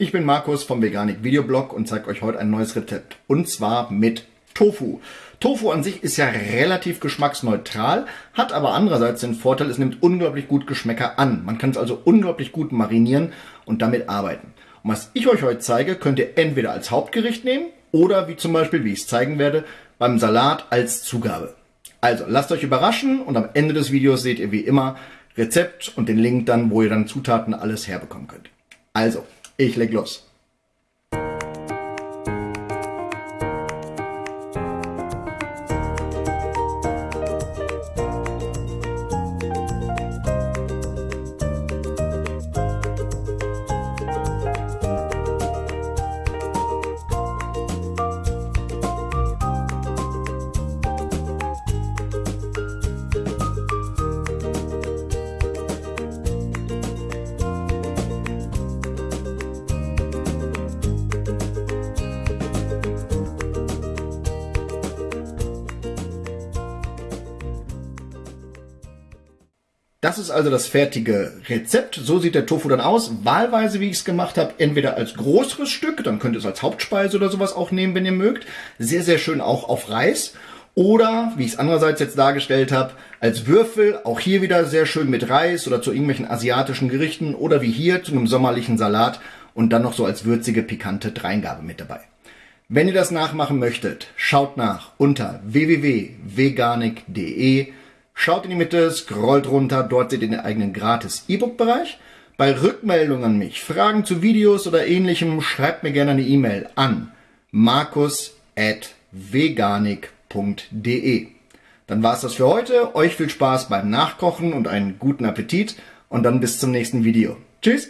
Ich bin Markus vom Veganik Videoblog und zeige euch heute ein neues Rezept. Und zwar mit Tofu. Tofu an sich ist ja relativ geschmacksneutral, hat aber andererseits den Vorteil, es nimmt unglaublich gut Geschmäcker an. Man kann es also unglaublich gut marinieren und damit arbeiten. Und was ich euch heute zeige, könnt ihr entweder als Hauptgericht nehmen oder wie zum Beispiel, wie ich es zeigen werde, beim Salat als Zugabe. Also lasst euch überraschen und am Ende des Videos seht ihr wie immer Rezept und den Link dann, wo ihr dann Zutaten alles herbekommen könnt. Also, ich leg los. Das ist also das fertige Rezept. So sieht der Tofu dann aus. Wahlweise, wie ich es gemacht habe, entweder als größeres Stück, dann könnt ihr es als Hauptspeise oder sowas auch nehmen, wenn ihr mögt. Sehr, sehr schön auch auf Reis. Oder, wie ich es andererseits jetzt dargestellt habe, als Würfel, auch hier wieder sehr schön mit Reis oder zu irgendwelchen asiatischen Gerichten oder wie hier zu einem sommerlichen Salat und dann noch so als würzige, pikante Dreingabe mit dabei. Wenn ihr das nachmachen möchtet, schaut nach unter www.veganik.de Schaut in die Mitte, scrollt runter, dort seht ihr den eigenen gratis E-Book-Bereich. Bei Rückmeldungen an mich, Fragen zu Videos oder ähnlichem, schreibt mir gerne eine E-Mail an markus.veganik.de. Dann war's das für heute. Euch viel Spaß beim Nachkochen und einen guten Appetit und dann bis zum nächsten Video. Tschüss!